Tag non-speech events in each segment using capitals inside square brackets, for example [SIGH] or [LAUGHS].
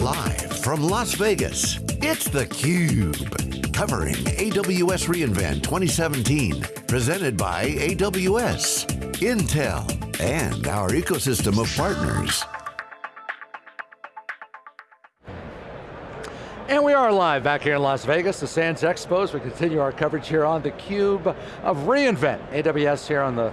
Live from Las Vegas, it's theCUBE. Covering AWS reInvent 2017. Presented by AWS, Intel, and our ecosystem of partners. Are live back here in Las Vegas, the Sands Expos. We continue our coverage here on theCUBE of reInvent. AWS here on the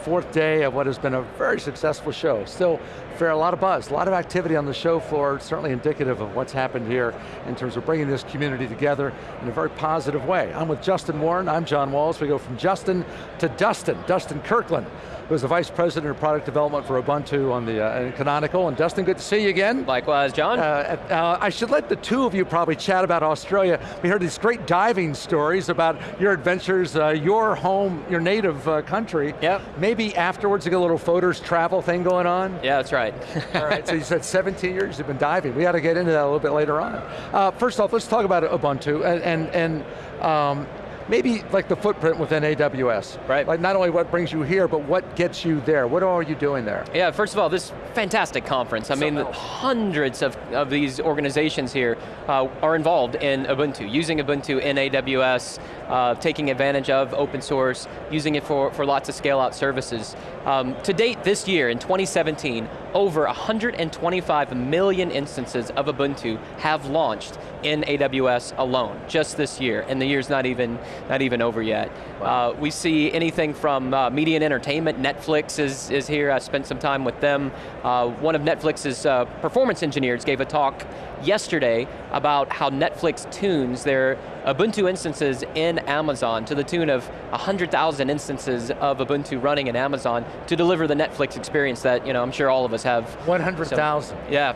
fourth day of what has been a very successful show. Still, fair, a lot of buzz, a lot of activity on the show floor, certainly indicative of what's happened here in terms of bringing this community together in a very positive way. I'm with Justin Warren, I'm John Walls. We go from Justin to Dustin, Dustin Kirkland who's the Vice President of Product Development for Ubuntu on the uh, Canonical. And Dustin, good to see you again. Likewise, John. Uh, uh, I should let the two of you probably chat about Australia. We heard these great diving stories about your adventures, uh, your home, your native uh, country. Yep. Maybe afterwards you get a little photos travel thing going on? Yeah, that's right. [LAUGHS] All right, so you said 17 years you've been diving. We got to get into that a little bit later on. Uh, first off, let's talk about Ubuntu and, and, and um, maybe like the footprint within AWS. Right. Like not only what brings you here, but what gets you there? What are you doing there? Yeah, first of all, this fantastic conference. I so mean, hundreds of, of these organizations here uh, are involved in Ubuntu, using Ubuntu in AWS, uh, taking advantage of open source, using it for, for lots of scale out services. Um, to date this year, in 2017, over 125 million instances of Ubuntu have launched in AWS alone, just this year, and the year's not even, not even over yet. Wow. Uh, we see anything from uh, media and entertainment, Netflix is, is here, I spent some time with them. Uh, one of Netflix's uh, performance engineers gave a talk yesterday about how Netflix tunes their Ubuntu instances in Amazon to the tune of 100,000 instances of Ubuntu running in Amazon to deliver the Netflix experience that you know, I'm sure all of us have. 100,000. yeah,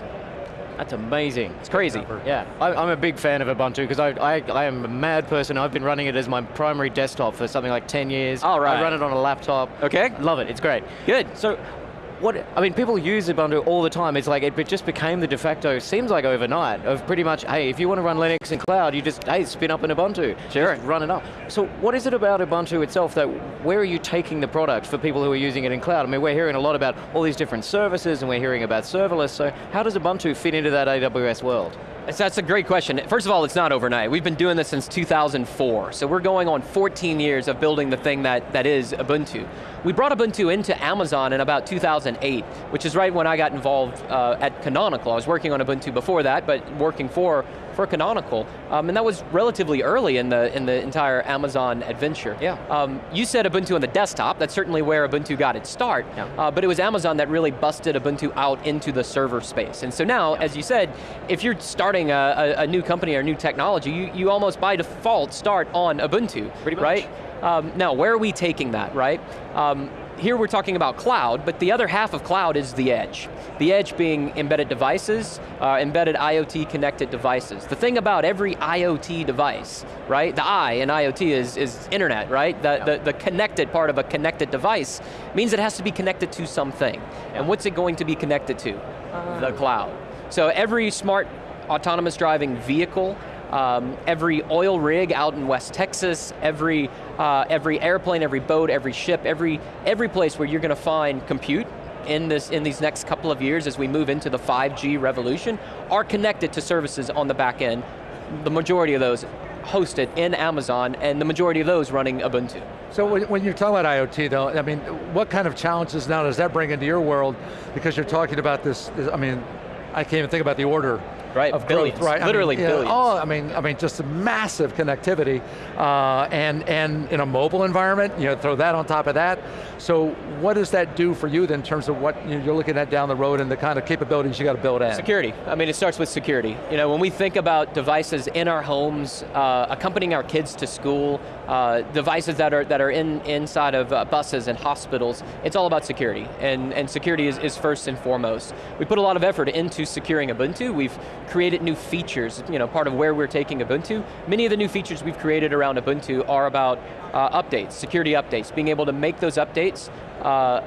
that's amazing. It's crazy. Yeah, I, am a big fan of Ubuntu because I, I, I, am a mad person. I've been running it as my primary desktop for something like 10 years. All right. I run it on a laptop. Okay. Love it, it's great. Good. So what, I mean, people use Ubuntu all the time. It's like, it just became the de facto, seems like overnight, of pretty much, hey, if you want to run Linux in cloud, you just, hey, spin up an Ubuntu. Sure. Just run it up. So what is it about Ubuntu itself that, where are you taking the product for people who are using it in cloud? I mean, we're hearing a lot about all these different services and we're hearing about serverless, so how does Ubuntu fit into that AWS world? So That's a great question. First of all, it's not overnight. We've been doing this since 2004, so we're going on 14 years of building the thing that, that is Ubuntu. We brought Ubuntu into Amazon in about 2008, which is right when I got involved uh, at Canonical. I was working on Ubuntu before that, but working for for Canonical, um, and that was relatively early in the in the entire Amazon adventure. Yeah. Um, you said Ubuntu on the desktop, that's certainly where Ubuntu got its start, yeah. uh, but it was Amazon that really busted Ubuntu out into the server space. And so now, yeah. as you said, if you're starting a, a, a, new company or new technology, you, you almost by default start on Ubuntu, Pretty much. right? Um, now, where are we taking that, right? Um, here we're talking about cloud, but the other half of cloud is the edge. The edge being embedded devices, uh, embedded IoT connected devices. The thing about every IoT device, right? The I in IoT is, is internet, right? The, yeah. the, the, connected part of a connected device means it has to be connected to something. Yeah. And what's it going to be connected to? Uh. The cloud. So every smart autonomous driving vehicle um, every oil rig out in West Texas, every, uh, every airplane, every boat, every ship, every, every place where you're going to find compute in, this, in these next couple of years as we move into the 5G revolution are connected to services on the back end. The majority of those hosted in Amazon, and the majority of those running Ubuntu. So when you're talking about IoT though, I mean, what kind of challenges now does that bring into your world? Because you're talking about this, I mean, I can't even think about the order right, of billions, growth, right? Literally I mean, billions. oh, I mean, I mean, just massive connectivity, uh, and and in a mobile environment, you know, throw that on top of that. So, what does that do for you then, in terms of what you are looking at down the road and the kind of capabilities you got to build in? Security. I mean, it starts with security. You know, when we think about devices in our homes, uh, accompanying our kids to school, uh, devices that are that are in inside of uh, buses and hospitals, it's all about security, and and security is, is first and foremost. We put a lot of effort into securing Ubuntu. We've created new features, you know, part of where we're taking Ubuntu. Many of the new features we've created around Ubuntu are about uh, updates, security updates, being able to make those updates uh,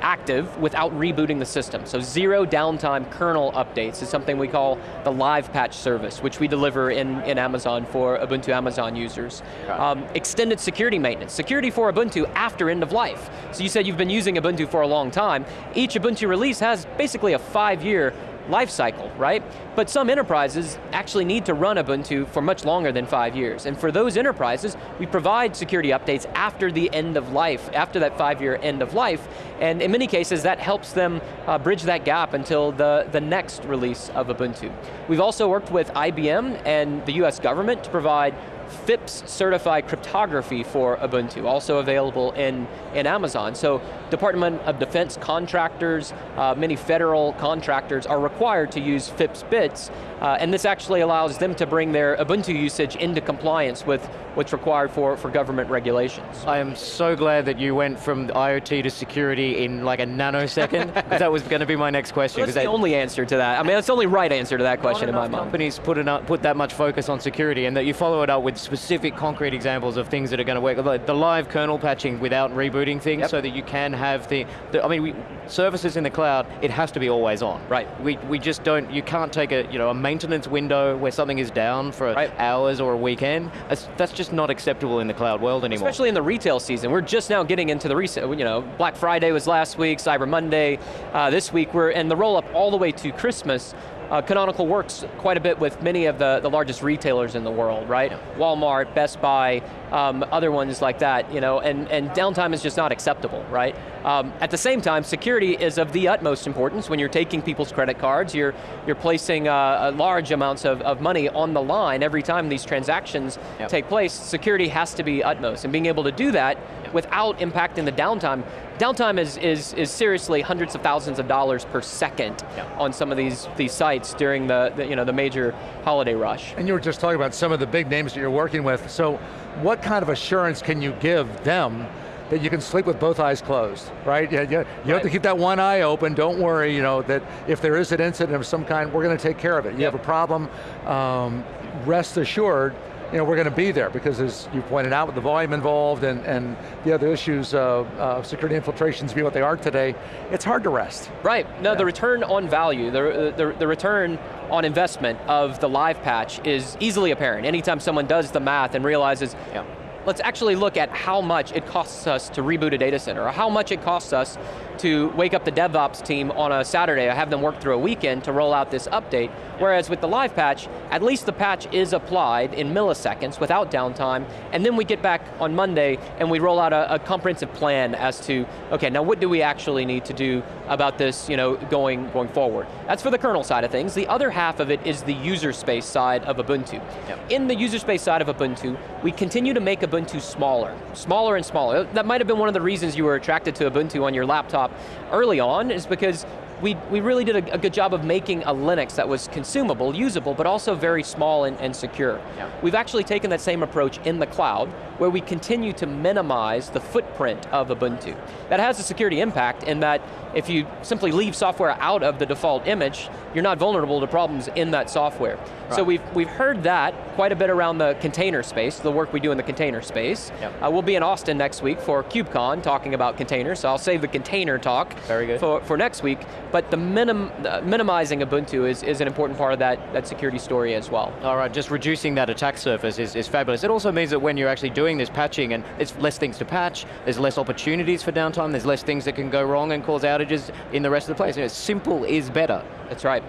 active without rebooting the system. So zero downtime kernel updates is something we call the live patch service, which we deliver in, in Amazon for Ubuntu Amazon users. Um, extended security maintenance, security for Ubuntu after end of life. So you said you've been using Ubuntu for a long time. Each Ubuntu release has basically a five year life cycle, right? But some enterprises actually need to run Ubuntu for much longer than five years. And for those enterprises, we provide security updates after the end of life, after that five year end of life. And in many cases, that helps them uh, bridge that gap until the, the next release of Ubuntu. We've also worked with IBM and the US government to provide FIPS certified cryptography for Ubuntu, also available in, in Amazon. So Department of Defense contractors, uh, many federal contractors are required to use FIPS bits, uh, and this actually allows them to bring their Ubuntu usage into compliance with what's required for, for government regulations. I am so glad that you went from IoT to security in like a nanosecond, because that was going to be my next question. Well, that's the that, only answer to that. I mean, that's the only right answer to that question in my mind. companies put, enough, put that much focus on security, and that you follow it up with specific concrete examples of things that are going to work. The live kernel patching without rebooting things yep. so that you can have the, the I mean, we, services in the cloud, it has to be always on. Right. We, we just don't, you can't take a, you know, a maintenance window where something is down for right. hours or a weekend. That's, that's just not acceptable in the cloud world anymore. Especially in the retail season. We're just now getting into the resale, you know, Black Friday was last week, Cyber Monday, uh, this week we're, and the roll up all the way to Christmas, uh, Canonical works quite a bit with many of the, the largest retailers in the world, right? Walmart, Best Buy, um, other ones like that, you know, and, and downtime is just not acceptable, right? Um, at the same time, security is of the utmost importance when you're taking people's credit cards, you're, you're placing uh, large amounts of, of money on the line every time these transactions yep. take place, security has to be utmost, and being able to do that. Without impacting the downtime, downtime is, is, is seriously hundreds of thousands of dollars per second yep. on some of these, these sites during the, the, you know, the major holiday rush. And you were just talking about some of the big names that you're working with, so what kind of assurance can you give them that you can sleep with both eyes closed, right? Yeah, yeah. You right. have to keep that one eye open, don't worry, you know, that if there is an incident of some kind, we're going to take care of it. You yep. have a problem, um, rest assured, you know, we're going to be there because as you pointed out with the volume involved and, and the other issues of uh, security infiltrations be what they are today, it's hard to rest. Right, no, yeah. the return on value, the, the, the return on investment of the live patch is easily apparent. Anytime someone does the math and realizes, yeah let's actually look at how much it costs us to reboot a data center, or how much it costs us to wake up the DevOps team on a Saturday, or have them work through a weekend to roll out this update, whereas with the live patch, at least the patch is applied in milliseconds without downtime, and then we get back on Monday and we roll out a, a comprehensive plan as to, okay, now what do we actually need to do about this you know, going, going forward? That's for the kernel side of things. The other half of it is the user space side of Ubuntu. Yep. In the user space side of Ubuntu, we continue to make Ubuntu smaller, smaller and smaller. That might have been one of the reasons you were attracted to Ubuntu on your laptop early on, is because we, we really did a, a, good job of making a Linux that was consumable, usable, but also very small and, and secure. Yeah. We've actually taken that same approach in the cloud, where we continue to minimize the footprint of Ubuntu. That has a security impact in that if you simply leave software out of the default image, you're not vulnerable to problems in that software. Right. So we've, we've heard that quite a bit around the container space, the work we do in the container space. Yep. Uh, we'll be in Austin next week for KubeCon talking about containers, so I'll save the container talk Very good. For, for next week. But the minim, uh, minimizing Ubuntu is, is an important part of that, that security story as well. All right, just reducing that attack surface is, is fabulous. It also means that when you're actually doing this patching and it's less things to patch, there's less opportunities for downtime, there's less things that can go wrong and cause outages in the rest of the place. You know, simple is better. That's right,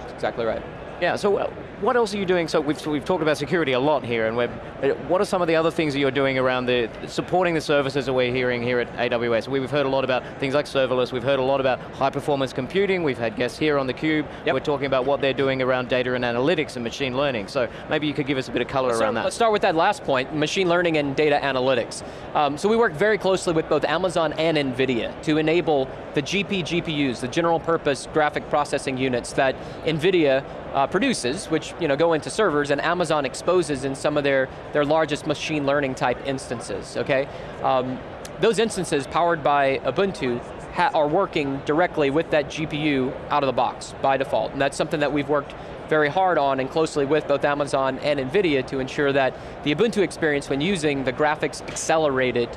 That's exactly right. Yeah, so uh, what else are you doing? So we've, we've talked about security a lot here, and we're, uh, what are some of the other things that you're doing around the supporting the services that we're hearing here at AWS? We've heard a lot about things like serverless, we've heard a lot about high performance computing, we've had guests here on theCUBE, yep. we're talking about what they're doing around data and analytics and machine learning, so maybe you could give us a bit of color around that. Let's start with that last point, machine learning and data analytics. Um, so we work very closely with both Amazon and NVIDIA to enable the GP GPUs, the general purpose graphic processing units that NVIDIA uh, produces, which you know, go into servers, and Amazon exposes in some of their, their largest machine learning type instances, okay? Um, those instances powered by Ubuntu are working directly with that GPU out of the box by default, and that's something that we've worked very hard on and closely with both Amazon and NVIDIA to ensure that the Ubuntu experience when using the graphics accelerated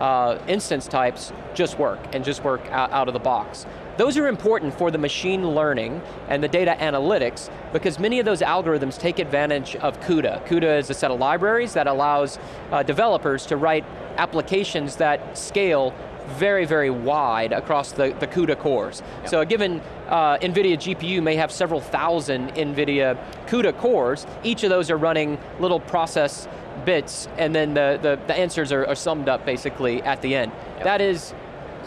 uh, instance types just work and just work out, out of the box. Those are important for the machine learning and the data analytics because many of those algorithms take advantage of CUDA. CUDA is a set of libraries that allows uh, developers to write applications that scale very, very wide across the, the CUDA cores. So a given uh, NVIDIA GPU may have several thousand NVIDIA CUDA cores. Each of those are running little process bits, and then the, the, the answers are, are, summed up basically at the end. Yep. That is,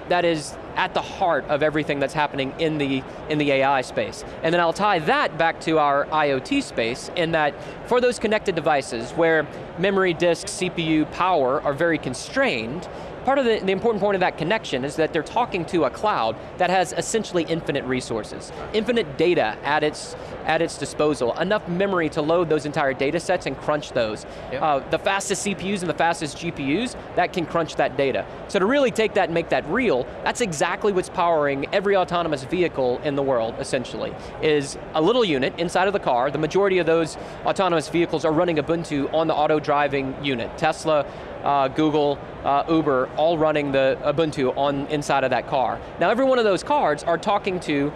that is at the heart of everything that's happening in the, in the AI space. And then I'll tie that back to our IoT space in that for those connected devices where memory, disk, CPU, power are very constrained, Part of the, the, important point of that connection is that they're talking to a cloud that has essentially infinite resources, infinite data at its, at its disposal, enough memory to load those entire data sets and crunch those. Yep. Uh, the fastest CPUs and the fastest GPUs, that can crunch that data. So to really take that and make that real, that's exactly what's powering every autonomous vehicle in the world, essentially, is a little unit inside of the car. The majority of those autonomous vehicles are running Ubuntu on the auto driving unit. Tesla, uh, Google, uh, Uber, all running the Ubuntu on inside of that car. Now every one of those cards are talking to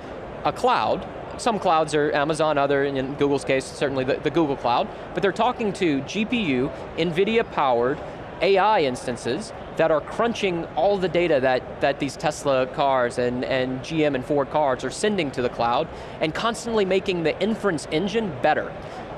a cloud, some clouds are Amazon, other, in Google's case, certainly the, the Google Cloud, but they're talking to GPU, NVIDIA powered AI instances that are crunching all the data that, that these Tesla cars and, and GM and Ford cars are sending to the cloud and constantly making the inference engine better.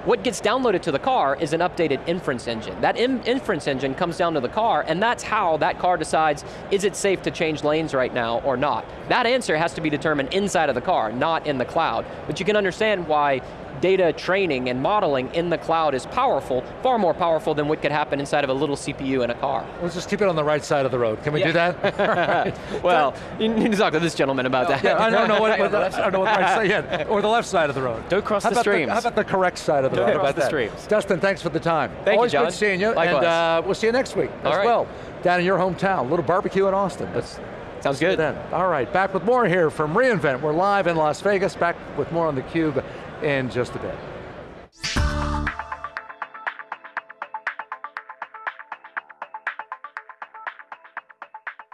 What gets downloaded to the car is an updated inference engine. That in inference engine comes down to the car, and that's how that car decides, is it safe to change lanes right now or not? That answer has to be determined inside of the car, not in the cloud. But you can understand why data training and modeling in the cloud is powerful, far more powerful than what could happen inside of a little CPU in a car. Let's just keep it on the right side of the road. Can we yeah. do that? [LAUGHS] right. [LAUGHS] Well, you need to talk to this gentleman about that. Yeah, I don't know what, [LAUGHS] what the, I don't know what the right side, yeah, or the left side of the road. Don't cross how the streams. The, how about the correct side of the don't road? Don't cross the streams. Dustin, thanks for the time. Thank Always you, John. good seeing you, Likewise. and uh, we'll see you next week All as right. well, down in your hometown. A little barbecue in Austin. That's, Sounds good. Then. All right, back with more here from reInvent. We're live in Las Vegas, back with more on theCUBE in just a bit.